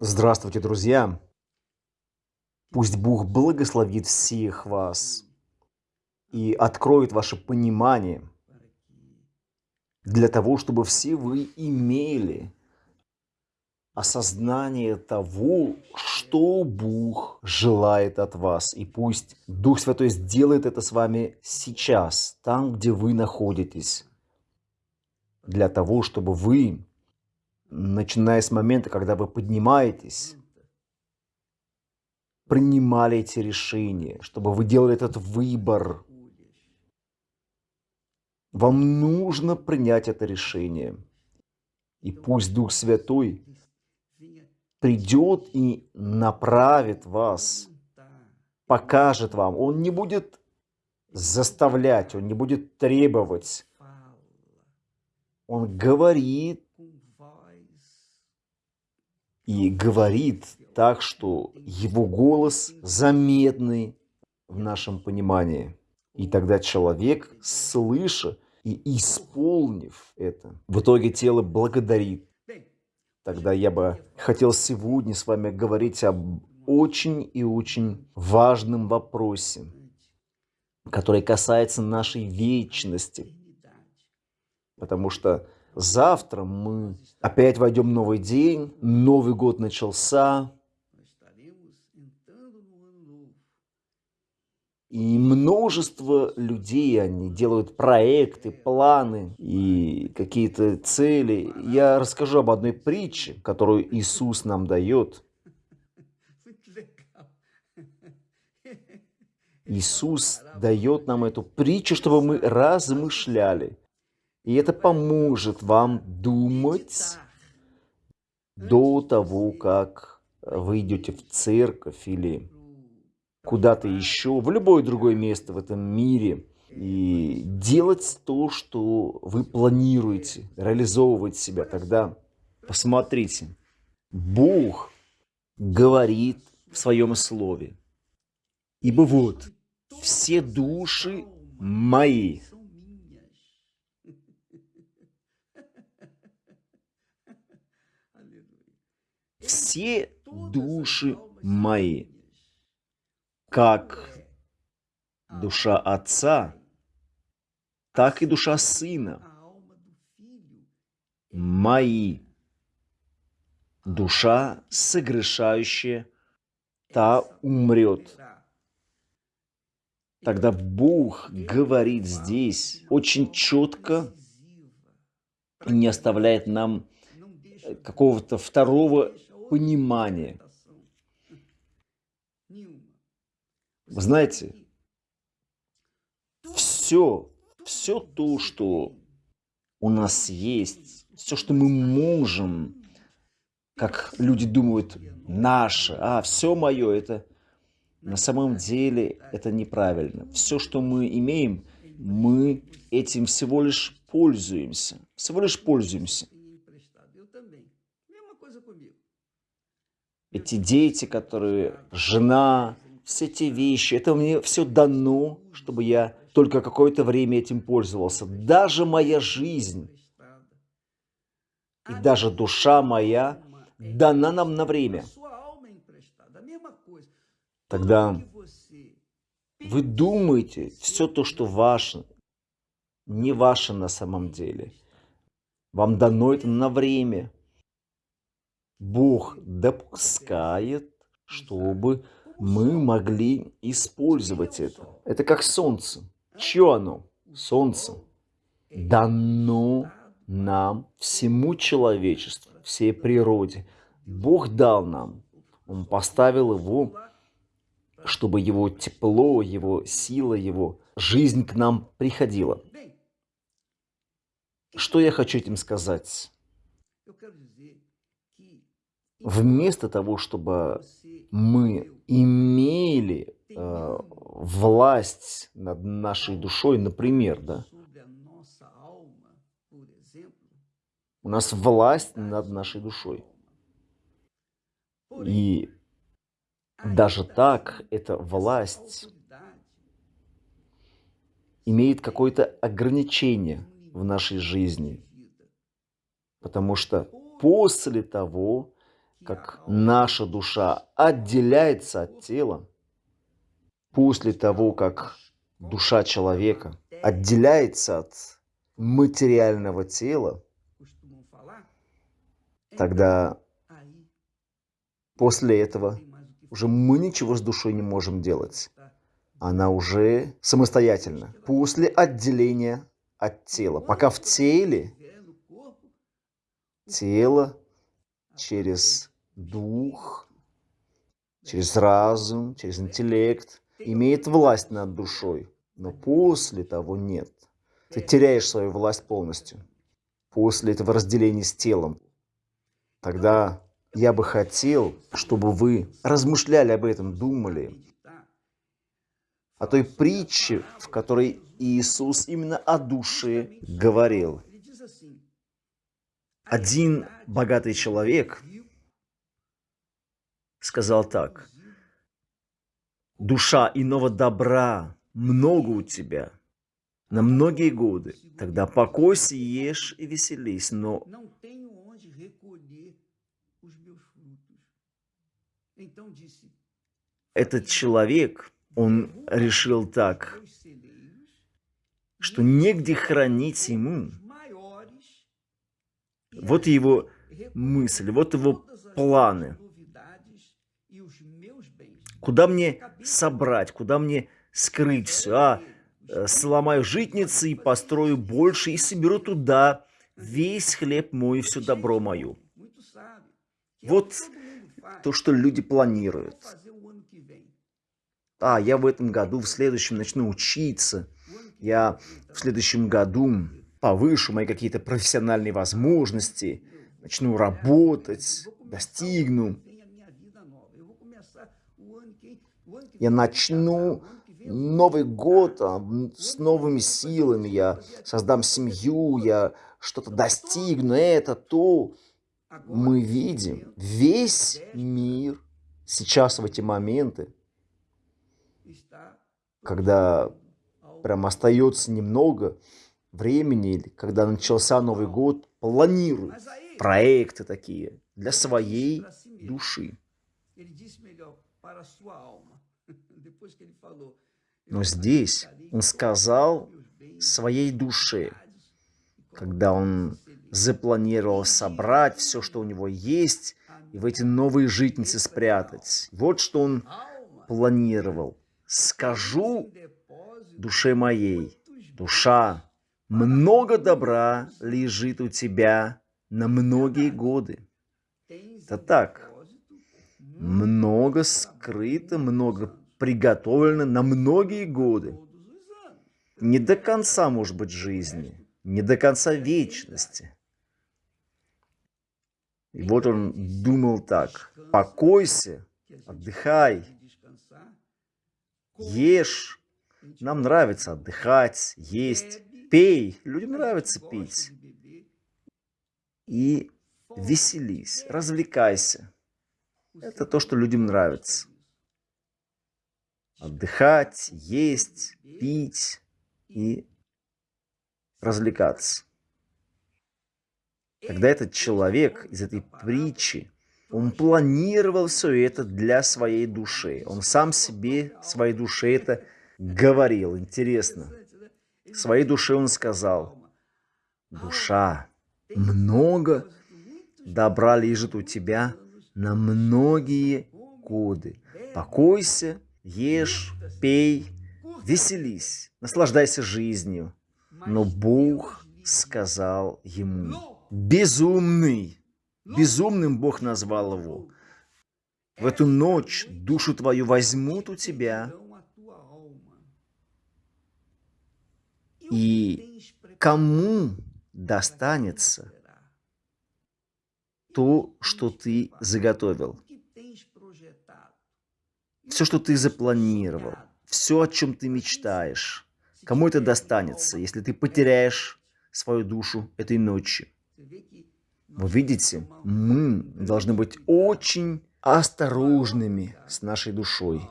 Здравствуйте, друзья! Пусть Бог благословит всех вас и откроет ваше понимание для того, чтобы все вы имели осознание того, что Бог желает от вас. И пусть Дух Святой сделает это с вами сейчас, там, где вы находитесь, для того, чтобы вы начиная с момента, когда вы поднимаетесь, принимали эти решения, чтобы вы делали этот выбор. Вам нужно принять это решение. И пусть Дух Святой придет и направит вас, покажет вам. Он не будет заставлять, он не будет требовать. Он говорит и говорит так, что его голос заметный в нашем понимании. И тогда человек, слыша и исполнив это, в итоге тело благодарит. Тогда я бы хотел сегодня с вами говорить об очень и очень важном вопросе, который касается нашей вечности. Потому что Завтра мы опять войдем в новый день, Новый год начался. И множество людей, они делают проекты, планы и какие-то цели. Я расскажу об одной притче, которую Иисус нам дает. Иисус дает нам эту притчу, чтобы мы размышляли. И это поможет вам думать до того, как вы идете в церковь или куда-то еще, в любое другое место в этом мире, и делать то, что вы планируете, реализовывать себя. Тогда посмотрите, Бог говорит в своем слове. Ибо вот, все души мои все души мои, как душа Отца, так и душа Сына, мои, душа согрешающая, та умрет. Тогда Бог говорит здесь очень четко не оставляет нам какого-то второго понимание. Вы знаете, все, все то, что у нас есть, все, что мы можем, как люди думают, наше, а, все мое, это на самом деле это неправильно. Все, что мы имеем, мы этим всего лишь пользуемся. Всего лишь пользуемся. Эти дети, которые, жена, все эти вещи, это мне все дано, чтобы я только какое-то время этим пользовался. Даже моя жизнь и даже душа моя дана нам на время. Тогда вы думаете, все то, что ваше, не ваше на самом деле. Вам дано это на время. Бог допускает, чтобы мы могли использовать это. Это как солнце. Чье оно? Солнце. Дано нам, всему человечеству, всей природе. Бог дал нам. Он поставил его, чтобы его тепло, его сила, его жизнь к нам приходила. Что я хочу этим сказать? Вместо того, чтобы мы имели э, власть над нашей душой, например, да, у нас власть над нашей душой. И даже так эта власть имеет какое-то ограничение в нашей жизни. Потому что после того, как наша душа отделяется от тела, после того, как душа человека отделяется от материального тела, тогда после этого уже мы ничего с душой не можем делать. Она уже самостоятельна. После отделения от тела. Пока в теле тело через дух, через разум, через интеллект имеет власть над душой. Но после того нет. Ты теряешь свою власть полностью. После этого разделения с телом. Тогда я бы хотел, чтобы вы размышляли об этом, думали. О той притче, в которой Иисус именно о душе говорил. Один богатый человек сказал так. Душа иного добра много у тебя на многие годы. Тогда покойся, ешь и веселись, но этот человек, он решил так, что негде хранить ему. Вот его мысль, вот его планы. Куда мне собрать, куда мне скрыть все? А, э, сломаю житницы и построю больше, и соберу туда весь хлеб мой и все добро мое. Вот то, что люди планируют. А, я в этом году, в следующем начну учиться. Я в следующем году повышу мои какие-то профессиональные возможности, начну работать, достигну. Я начну Новый год а, с новыми силами, я создам семью, я что-то достигну, это, то. Мы видим весь мир сейчас в эти моменты, когда прям остается немного времени, когда начался Новый год, планируют проекты такие для своей души. Но здесь он сказал своей душе, когда он запланировал собрать все, что у него есть, и в эти новые житницы спрятать. Вот что он планировал. «Скажу душе моей, душа, много добра лежит у тебя на многие годы». Это так. Много скрыто, много приготовлено на многие годы. Не до конца, может быть, жизни, не до конца вечности. И вот он думал так, покойся, отдыхай, ешь. Нам нравится отдыхать, есть, пей. Людям нравится пить. И веселись, развлекайся. Это то, что людям нравится отдыхать, есть, пить и развлекаться. Когда этот человек из этой притчи, он планировал все это для своей души. Он сам себе, своей душе это говорил. Интересно. Своей душе он сказал, душа, много добра лежит у тебя на многие годы. Покойся Ешь, пей, веселись, наслаждайся жизнью. Но Бог сказал ему, безумный, безумным Бог назвал его. В эту ночь душу твою возьмут у тебя, и кому достанется то, что ты заготовил все, что ты запланировал, все, о чем ты мечтаешь, кому это достанется, если ты потеряешь свою душу этой ночью. Вы видите, мы должны быть очень осторожными с нашей душой.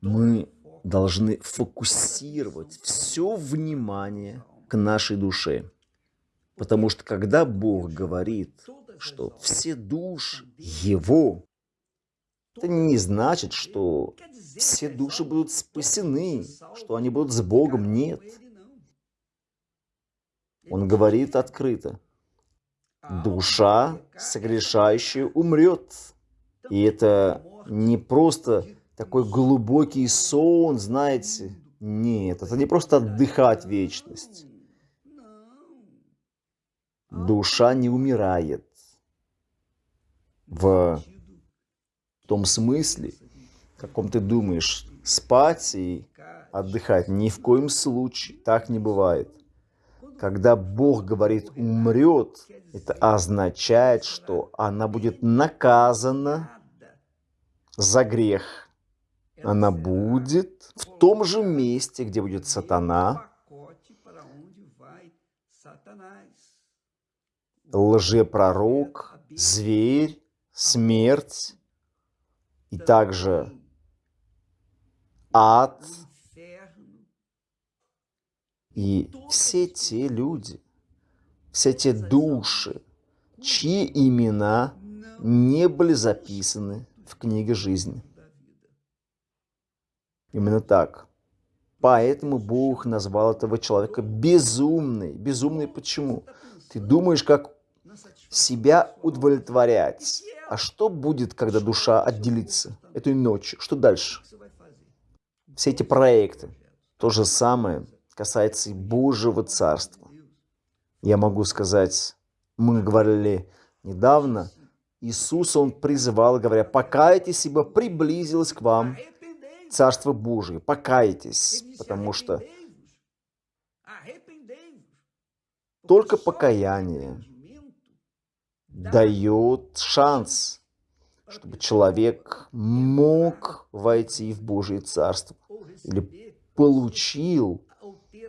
Мы должны фокусировать все внимание к нашей душе. Потому что когда Бог говорит что все души Его. Это не значит, что все души будут спасены, что они будут с Богом. Нет. Он говорит открыто. Душа, согрешающая, умрет. И это не просто такой глубокий сон, знаете. Нет, это не просто отдыхать вечность. Душа не умирает. В том смысле, каком ты думаешь, спать и отдыхать. Ни в коем случае так не бывает. Когда Бог говорит «умрет», это означает, что она будет наказана за грех. Она будет в том же месте, где будет сатана, лжепророк, зверь, смерть и также ад и все те люди, все те души, чьи имена не были записаны в книге жизни. Именно так. Поэтому Бог назвал этого человека безумный. Безумный почему? Ты думаешь, как себя удовлетворять. А что будет, когда душа отделится этой ночью? Что дальше? Все эти проекты. То же самое касается и Божьего Царства. Я могу сказать, мы говорили недавно, Иисус, Он призывал, говоря, покайтесь, ибо приблизилось к вам Царство Божие. Покайтесь, потому что только покаяние дает шанс, чтобы человек мог войти в Божие Царство или получил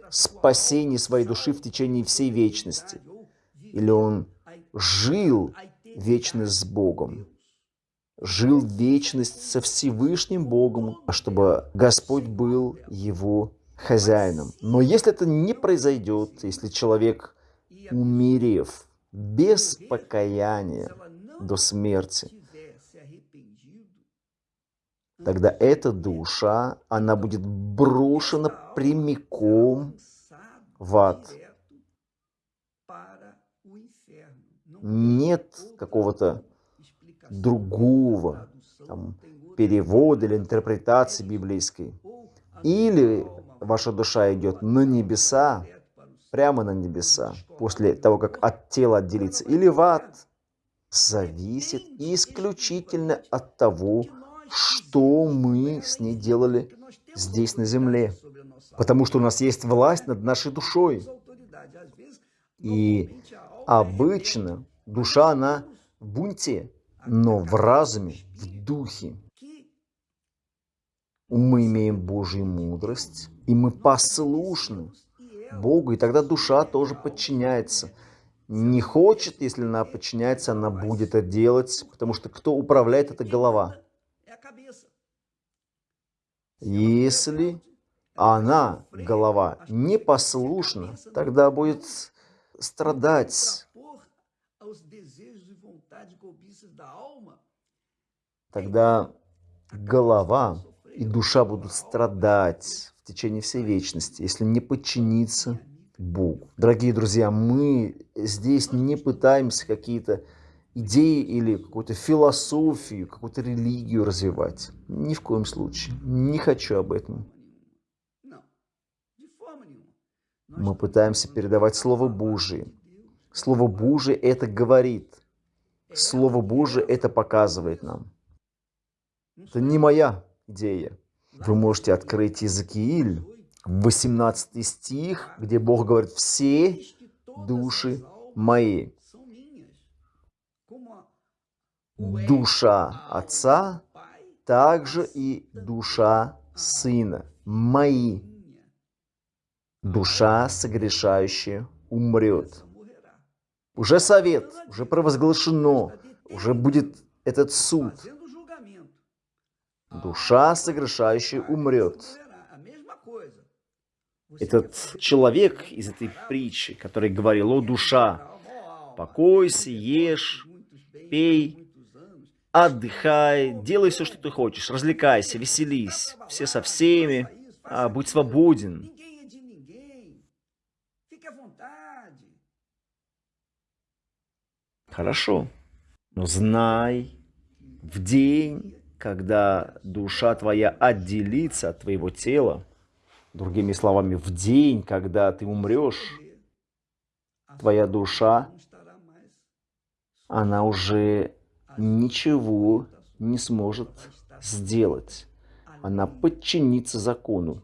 спасение своей души в течение всей вечности. Или он жил вечность с Богом, жил вечность со Всевышним Богом, а чтобы Господь был его хозяином. Но если это не произойдет, если человек, умерев без покаяния до смерти, тогда эта душа, она будет брошена прямиком в ад. Нет какого-то другого там, перевода или интерпретации библейской. Или ваша душа идет на небеса, прямо на небеса, после того, как от тела отделится, или в ад, зависит исключительно от того, что мы с ней делали здесь на земле. Потому что у нас есть власть над нашей душой. И обычно душа, она в бунте, но в разуме, в духе. Мы имеем Божью мудрость, и мы послушны Богу, и тогда душа тоже подчиняется. Не хочет, если она подчиняется, она будет это делать, потому что кто управляет, это голова. Если она, голова, непослушна, тогда будет страдать. Тогда голова и душа будут страдать в течение всей вечности, если не подчиниться Богу. Дорогие друзья, мы здесь не пытаемся какие-то идеи или какую-то философию, какую-то религию развивать. Ни в коем случае. Не хочу об этом. Мы пытаемся передавать Слово Божие. Слово Божие это говорит. Слово Божие это показывает нам. Это не моя идея. Вы можете открыть Иезекииль, 18 стих, где Бог говорит, все души мои душа Отца, также и душа Сына, мои. Душа, согрешающая, умрет. Уже совет, уже провозглашено, уже будет этот суд. Душа, согрешающая, умрет. Этот человек из этой притчи, который говорил, о, душа, покойся, ешь, пей, отдыхай, делай все, что ты хочешь, развлекайся, веселись, все со всеми, а, будь свободен. Хорошо, но знай, в день, когда душа твоя отделится от твоего тела, другими словами, в день, когда ты умрешь, твоя душа, она уже ничего не сможет сделать. Она подчинится закону.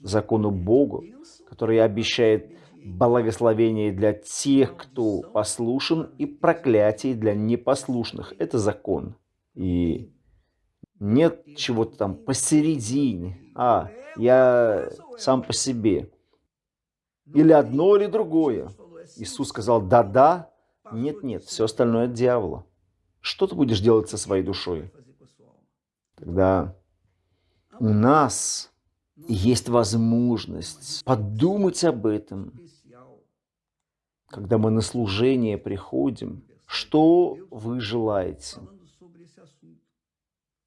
Закону Богу, который обещает благословение для тех, кто послушен, и проклятие для непослушных. Это закон. И нет чего-то там посередине. А, я сам по себе. Или одно, или другое. Иисус сказал «да-да», нет-нет, все остальное от дьявола. Что ты будешь делать со своей душой? Когда у нас есть возможность подумать об этом, когда мы на служение приходим, что вы желаете?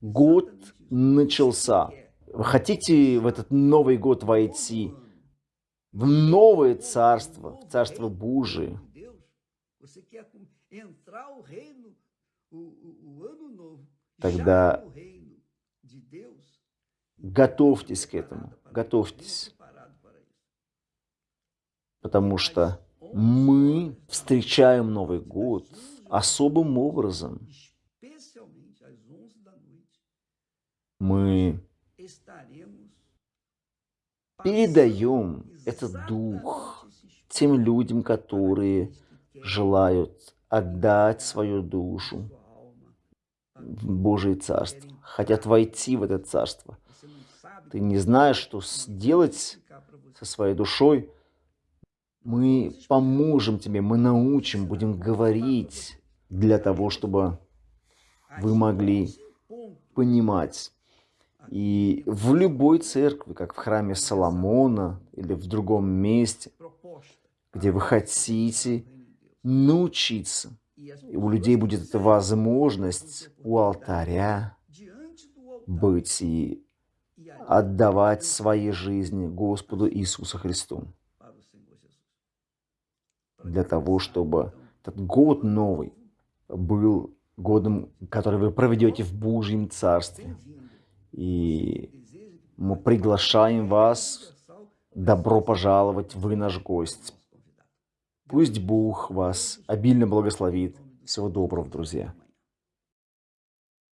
Год начался. Вы хотите в этот Новый год войти в новое царство, в царство Божие? Тогда готовьтесь к этому, готовьтесь. Потому что мы встречаем Новый год особым образом. Мы передаем этот дух тем людям, которые желают отдать свою душу в Божие Царство, хотят войти в это Царство. Ты не знаешь, что сделать со своей душой, мы поможем тебе, мы научим, будем говорить для того, чтобы вы могли понимать. И в любой церкви, как в храме Соломона или в другом месте, где вы хотите научиться, и у людей будет эта возможность у алтаря быть и отдавать свои жизни Господу Иисусу Христу для того, чтобы этот год новый был годом, который вы проведете в Божьем Царстве. И мы приглашаем вас, добро пожаловать, вы наш гость. Пусть Бог вас обильно благословит. Всего доброго, друзья.